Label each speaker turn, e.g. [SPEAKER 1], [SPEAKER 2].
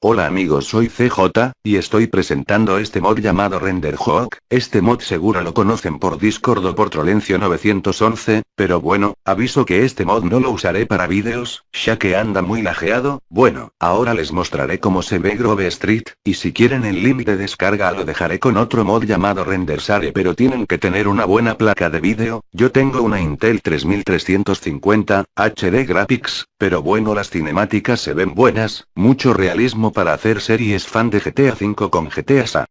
[SPEAKER 1] Hola amigos soy CJ, y estoy presentando este mod llamado RenderHawk, este mod seguro lo conocen por Discord o por Trolencio 911, pero bueno, aviso que este mod no lo usaré para vídeos, ya que anda muy lajeado, bueno, ahora les mostraré cómo se ve Grove Street, y si quieren el link de descarga lo dejaré con otro mod llamado RenderSare pero tienen que tener una buena placa de vídeo, yo tengo una Intel 3350, HD Graphics, pero bueno las cinemáticas se ven buenas, mucho realismo para hacer series fan de GTA V con GTA SA.